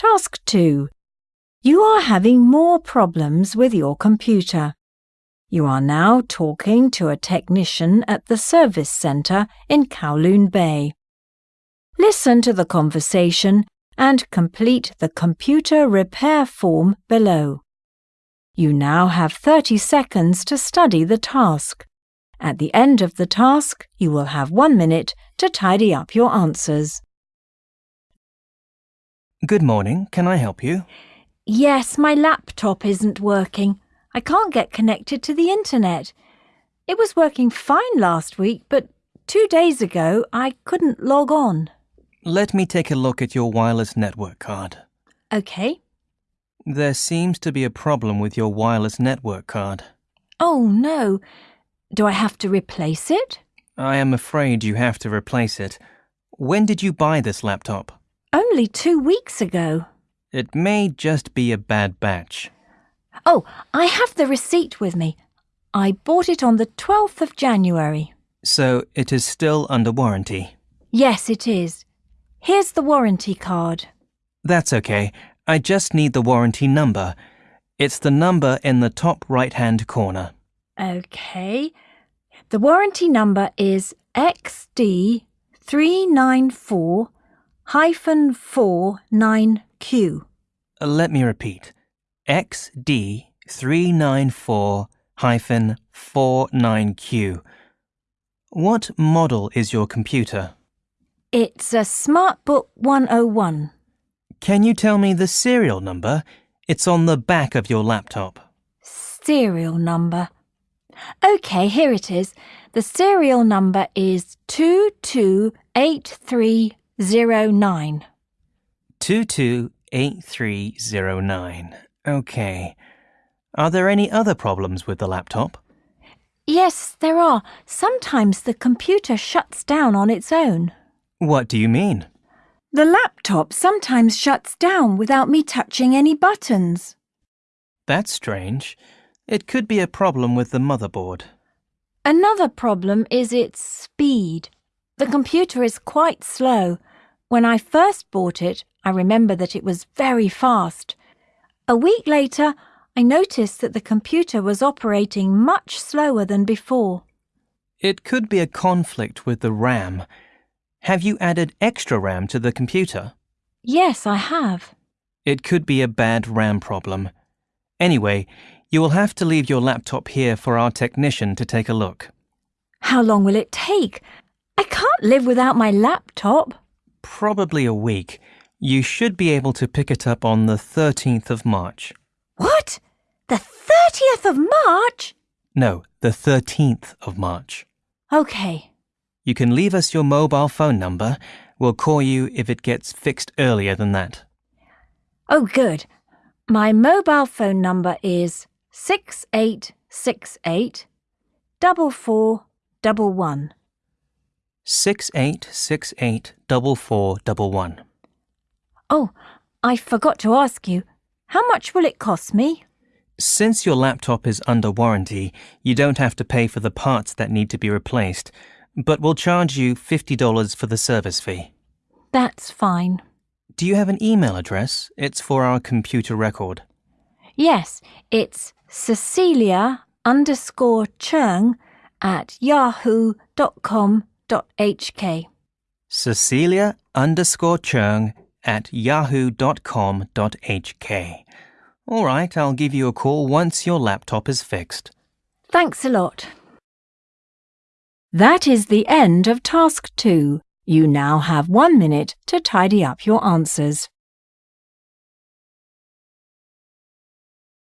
Task 2. You are having more problems with your computer. You are now talking to a technician at the service centre in Kowloon Bay. Listen to the conversation and complete the computer repair form below. You now have 30 seconds to study the task. At the end of the task, you will have one minute to tidy up your answers. Good morning. Can I help you? Yes, my laptop isn't working. I can't get connected to the internet. It was working fine last week, but two days ago I couldn't log on. Let me take a look at your wireless network card. OK. There seems to be a problem with your wireless network card. Oh, no. Do I have to replace it? I am afraid you have to replace it. When did you buy this laptop? Only two weeks ago. It may just be a bad batch. Oh, I have the receipt with me. I bought it on the 12th of January. So it is still under warranty. Yes, it is. Here's the warranty card. That's okay. I just need the warranty number. It's the number in the top right hand corner. OK. The warranty number is XD394 hyphen 49Q. Uh, Let me repeat. XD394 hyphen 49Q. What model is your computer? It's a SmartBook 101. Can you tell me the serial number? It's on the back of your laptop. Serial number. OK, here it is. The serial number is 228309. 228309. Okay. Are there any other problems with the laptop? Yes, there are. Sometimes the computer shuts down on its own. What do you mean? The laptop sometimes shuts down without me touching any buttons. That's strange. It could be a problem with the motherboard. Another problem is its speed. The computer is quite slow. When I first bought it, I remember that it was very fast. A week later, I noticed that the computer was operating much slower than before. It could be a conflict with the RAM. Have you added extra RAM to the computer? Yes, I have. It could be a bad RAM problem. Anyway, you will have to leave your laptop here for our technician to take a look. How long will it take? I can't live without my laptop. Probably a week. You should be able to pick it up on the 13th of March. What? The 30th of March? No, the 13th of March. OK. You can leave us your mobile phone number. We'll call you if it gets fixed earlier than that. Oh, good. My mobile phone number is 6868 4411. 68684411. Oh, I forgot to ask you. How much will it cost me? Since your laptop is under warranty, you don't have to pay for the parts that need to be replaced, but we'll charge you $50 for the service fee. That's fine. Do you have an email address? It's for our computer record. Yes, it's Cecilia underscore Chung at yahoo.com.hk. Cecilia underscore Chung at yahoo.com.hk. All right, I'll give you a call once your laptop is fixed. Thanks a lot. That is the end of task two. You now have one minute to tidy up your answers.